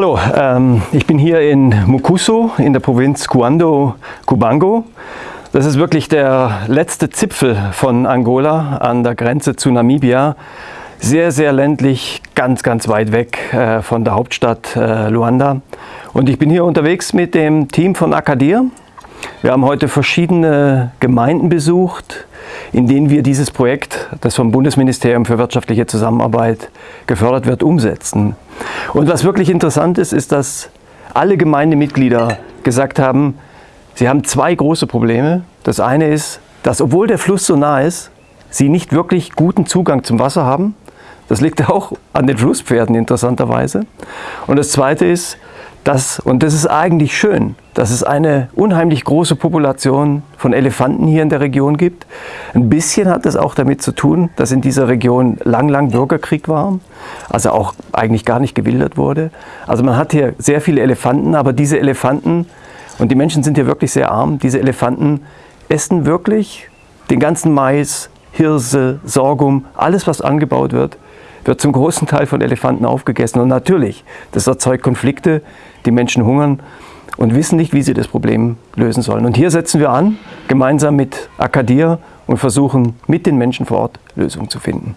Hallo, ähm, ich bin hier in Mukuso in der Provinz Cuando Cubango. Das ist wirklich der letzte Zipfel von Angola an der Grenze zu Namibia. Sehr, sehr ländlich, ganz, ganz weit weg äh, von der Hauptstadt äh, Luanda. Und ich bin hier unterwegs mit dem Team von Akadir. Wir haben heute verschiedene Gemeinden besucht, in denen wir dieses Projekt, das vom Bundesministerium für wirtschaftliche Zusammenarbeit gefördert wird, umsetzen. Und was wirklich interessant ist, ist, dass alle Gemeindemitglieder gesagt haben, sie haben zwei große Probleme. Das eine ist, dass obwohl der Fluss so nah ist, sie nicht wirklich guten Zugang zum Wasser haben. Das liegt auch an den Flusspferden interessanterweise. Und das zweite ist, dass, und das ist eigentlich schön, dass es eine unheimlich große Population von Elefanten hier in der Region gibt. Ein bisschen hat es auch damit zu tun, dass in dieser Region lang, lang Bürgerkrieg war, also auch eigentlich gar nicht gewildert wurde. Also man hat hier sehr viele Elefanten, aber diese Elefanten, und die Menschen sind hier wirklich sehr arm, diese Elefanten essen wirklich den ganzen Mais, Hirse, Sorghum, alles was angebaut wird, wird zum großen Teil von Elefanten aufgegessen. Und natürlich, das erzeugt Konflikte, die Menschen hungern und wissen nicht, wie sie das Problem lösen sollen. Und hier setzen wir an, gemeinsam mit Akadir und versuchen mit den Menschen vor Ort Lösungen zu finden.